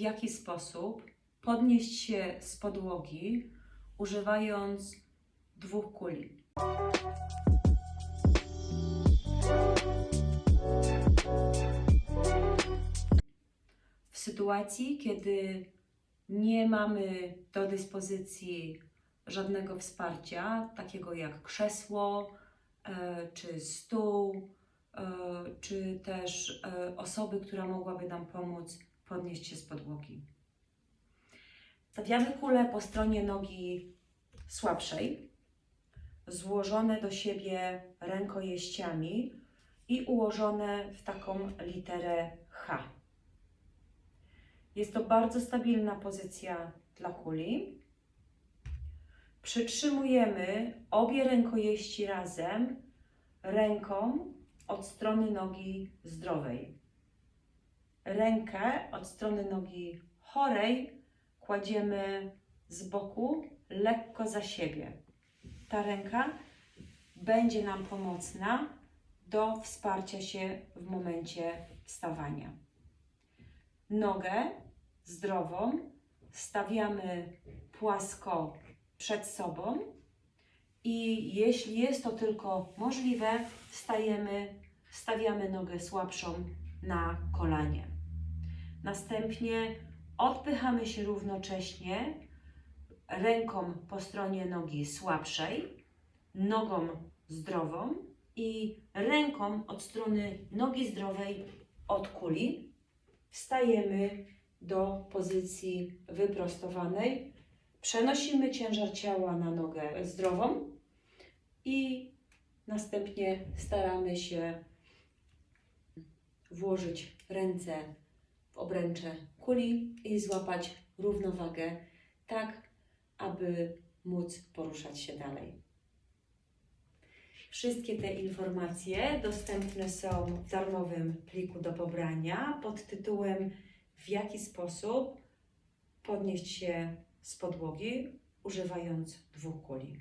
jaki sposób podnieść się z podłogi, używając dwóch kuli. W sytuacji, kiedy nie mamy do dyspozycji żadnego wsparcia, takiego jak krzesło, e, czy stół, e, czy też e, osoby, która mogłaby nam pomóc podnieść się z podłogi. Stawiamy kulę po stronie nogi słabszej, złożone do siebie rękojeściami i ułożone w taką literę H. Jest to bardzo stabilna pozycja dla kuli. Przytrzymujemy obie rękojeści razem ręką od strony nogi zdrowej. Rękę od strony nogi chorej kładziemy z boku lekko za siebie. Ta ręka będzie nam pomocna do wsparcia się w momencie wstawania. Nogę zdrową stawiamy płasko przed sobą i jeśli jest to tylko możliwe, stajemy, stawiamy nogę słabszą na kolanie. Następnie odpychamy się równocześnie ręką po stronie nogi słabszej, nogą zdrową i ręką od strony nogi zdrowej od kuli. Wstajemy do pozycji wyprostowanej. Przenosimy ciężar ciała na nogę zdrową i następnie staramy się włożyć ręce obręcze kuli i złapać równowagę, tak aby móc poruszać się dalej. Wszystkie te informacje dostępne są w darmowym pliku do pobrania pod tytułem W jaki sposób podnieść się z podłogi używając dwóch kuli.